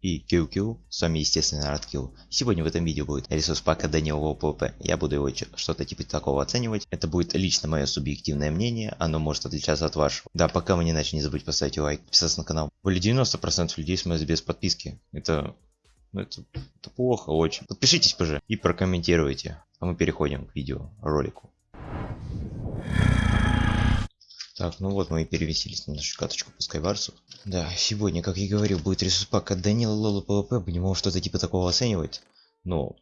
и QQ, вами естественно Радкил. Сегодня в этом видео будет ресурс пака Данилова ПВП. Я буду его что-то типа такого оценивать. Это будет лично мое субъективное мнение, оно может отличаться от вашего. Да, пока мы не начали, не забудьте поставить лайк, подписаться на канал. Более 90% людей смотрят без подписки. Это, ну, это, это плохо очень. Подпишитесь, пожалуйста, и прокомментируйте. А мы переходим к видео ролику. Так, ну вот мы и переместились на нашу каточку по Скайварсу. Да, сегодня, как я говорил, будет ресурс пак от Данила Лола ПВП. Будем его что-то типа такого оценивать. Но,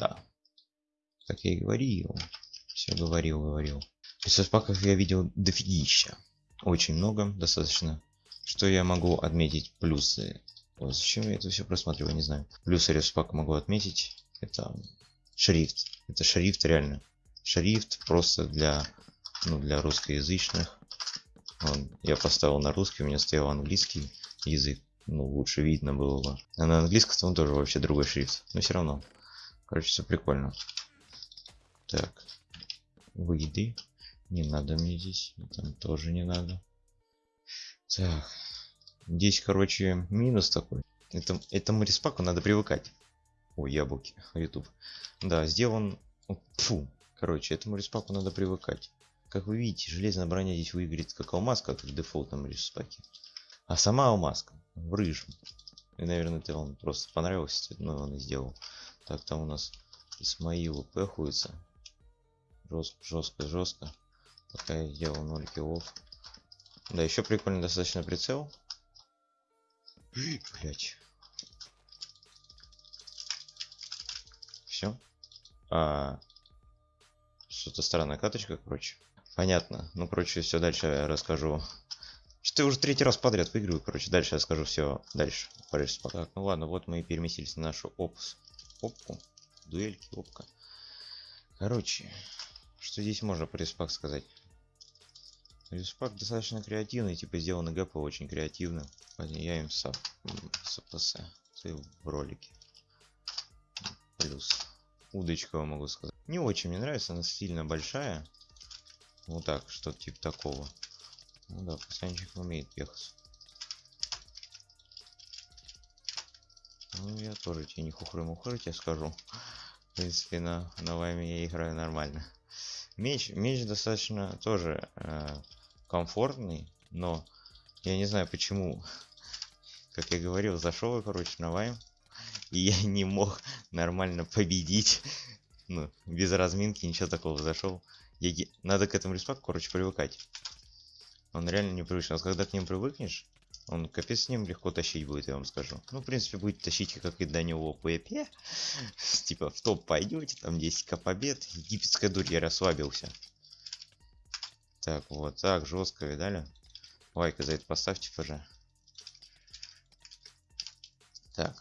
да. Как я и говорил. Все говорил, говорил. Ресурс паков я видел дофигища. Очень много, достаточно. Что я могу отметить? Плюсы. О, зачем я это все просматриваю, не знаю. Плюсы ресурс пака могу отметить. Это шрифт. Это шрифт реально. Шрифт просто для ну, для русскоязычных. Вот, я поставил на русский, у меня стоял английский язык. Ну, лучше видно было бы. А на английском тоже вообще другой шрифт. Но все равно. Короче, все прикольно. Так. Выйди. Не надо мне здесь. Там тоже не надо. Так. Здесь, короче, минус такой. Это, этому респаку надо привыкать. Ой, яблоки. YouTube. Да, сделан... Фу. Короче, этому респаку надо привыкать. Как вы видите, железная броня здесь выиграет как алмазка, как в дефолтном респаке. А сама алмазка в рыжем. И, наверное, это вам просто понравился, но он и сделал. Так, там у нас Исмаил пехуется. Жестко, жестко, жестко. Пока я сделал 0 киллов. Да, еще прикольно достаточно прицел. Блять. Все. А, что-то странная каточка, короче. Понятно. Ну, короче, все дальше я расскажу. Что я уже третий раз подряд выигрываю, короче, дальше я скажу все дальше. Так, ну ладно, вот мы и переместились на нашу опс. Опку. Дуэльки, опка. Короче, что здесь можно про респак сказать? Респак достаточно креативный, типа сделаны гэпы очень креативно. Я им сап, СПС в ролике. Плюс удочка могу сказать. Не очень мне нравится, она сильно большая. Вот так, что-то типа такого. Ну да, пацанчик умеет ехать. Ну, я тоже тебе не хухры-мухры тебе скажу. В принципе, на, на вами я играю нормально. Меч, меч достаточно тоже э, комфортный, но я не знаю почему. Как я говорил, зашел я, короче, на вайм. И я не мог нормально победить. Ну, без разминки, ничего такого зашел. Я... Надо к этому респаку, короче, привыкать. Он реально непривычный. Вот когда к ним привыкнешь, он капец с ним легко тащить будет, я вам скажу. Ну, в принципе, будет тащить, как и до него ПП. Типа, в топ пойдете, там 10к побед. Египетская дурь, я расслабился. Так, вот так, жестко, видали? Лайка за это поставьте, пожалуйста. Так.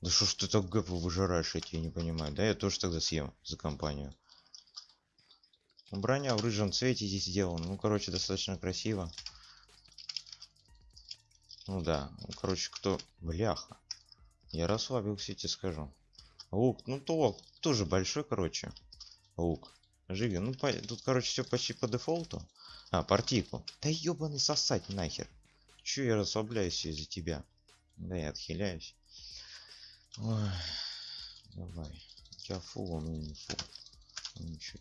Да что ж ты так гэпы выжираешь, я тебя не понимаю. Да я тоже тогда съем за компанию. Броня в рыжем цвете здесь сделана. Ну, короче, достаточно красиво. Ну да. Ну, короче, кто... Бляха. Я расслабился, тебе скажу. Лук, ну то тоже большой, короче. Лук. Живи. Ну, по... тут, короче, все почти по дефолту. А, партику. Да ебаный сосать нахер. Че я расслабляюсь из-за тебя? Да, я отхиляюсь. Ой. Давай. Тебя фу, меня не фу. Ну, ничего.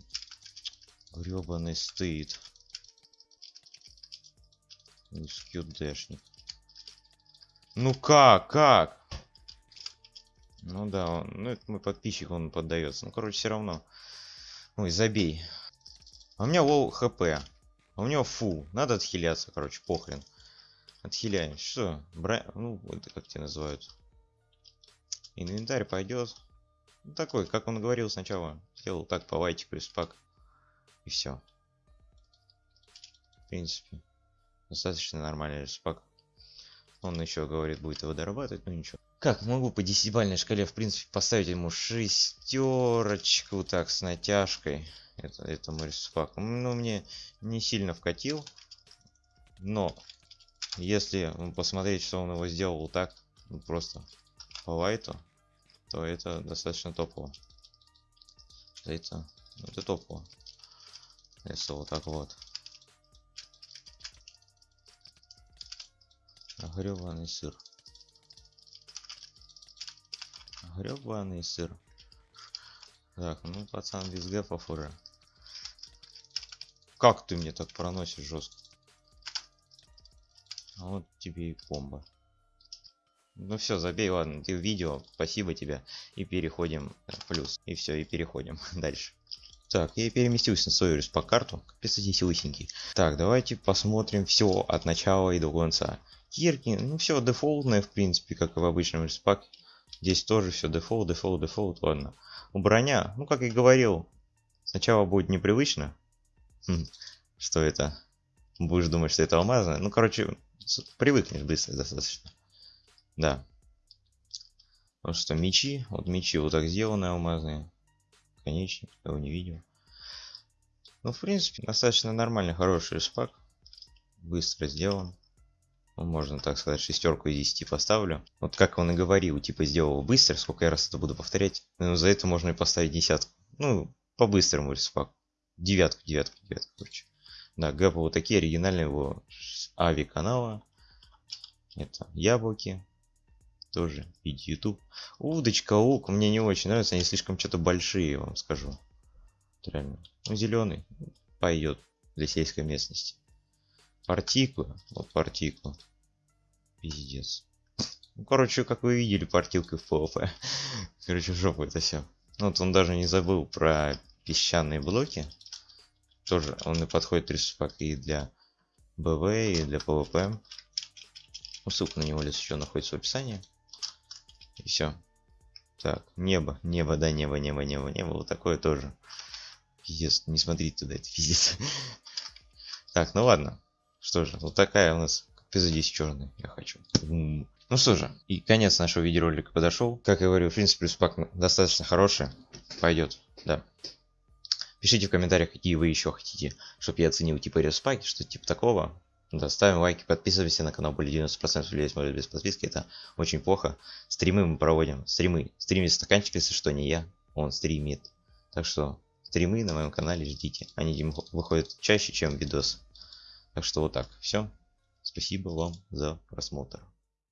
Гребаный стыд. Скьюдэшник. Ну как, как? Ну да, он, ну это мой подписчик, он поддается. Ну короче, все равно. Ой, забей. А у меня лоу хп. А у него фу. Надо отхиляться, короче, похрен. Отхиляем. Что? Бра... Ну, это как тебя называют? Инвентарь пойдет. Ну, такой, как он говорил сначала. Сделал так по лайтику из пак. И все. В принципе, достаточно нормальный респак. Он еще говорит, будет его дорабатывать, но ничего. Как могу по десятибальной шкале, в принципе, поставить ему шестерочку, так, с натяжкой. Это, этому респаку. Ну, мне не сильно вкатил. Но, если посмотреть, что он его сделал так, ну, просто по лайту, то это достаточно топово. Это, это топово. Если вот так вот. Гребаный сыр. Гребаный сыр. Так, ну пацан без гэпов уже. Как ты мне так проносишь жестко? А вот тебе и комбо. Ну все, забей, ладно, ты видео, спасибо тебе. И переходим плюс. И все, и переходим дальше. Так, я переместился на свою по карту. Капец, здесь лысенький. Так, давайте посмотрим все от начала и до конца. Кирки, ну все дефолтное, в принципе, как и в обычном респаке. Здесь тоже все дефолт, дефолт, дефолт, ладно. У броня, ну как и говорил, сначала будет непривычно. Хм, что это? Будешь думать, что это алмазное. Ну, короче, привыкнешь быстро достаточно. Да. Вот что, мечи. Вот мечи вот так сделаны алмазные наконечник, его не видел. Ну, в принципе, достаточно нормальный, хороший респак. Быстро сделан. Ну, можно так сказать, шестерку из 10 поставлю. Вот как он и говорил, типа сделал быстро, сколько я раз это буду повторять. Ну, за это можно и поставить десятку. Ну, по-быстрому респак. Девятку, девятку, девятку, короче. Да, гэпы вот такие оригинальные его ави канала. Это яблоки тоже виде YouTube. Удочка, лук мне не очень нравится, они слишком что-то большие, вам скажу. Реально. Ну, зеленый пойдет для сельской местности. Партикула, вот партикула. Пиздец. Ну, короче, как вы видели, партилка в PvP. Короче, жопу это все. Ну, вот он даже не забыл про песчаные блоки. Тоже он и подходит респак и для БВ, и для PvP. Ну, ссылка на него здесь еще находится в описании. И все. Так, небо, небо, да, небо, небо, небо, небо. Вот такое тоже. Пиздец, не смотрите туда, это пиздец. Так, ну ладно. Что же, вот такая у нас эпизод черный, я хочу. Ну что же, и конец нашего видеоролика подошел. Как я говорю, в принципе, респак достаточно хороший. Пойдет, да. Пишите в комментариях, какие вы еще хотите, чтобы я оценил типа респаки, что типа такого. Да, ставим лайки, подписываемся на канал, более 90% людей смотрят без подписки, это очень плохо. Стримы мы проводим, стримы, стримит стаканчик, если что, не я, он стримит. Так что, стримы на моем канале ждите, они выходят чаще, чем видос. Так что вот так, все. Спасибо вам за просмотр.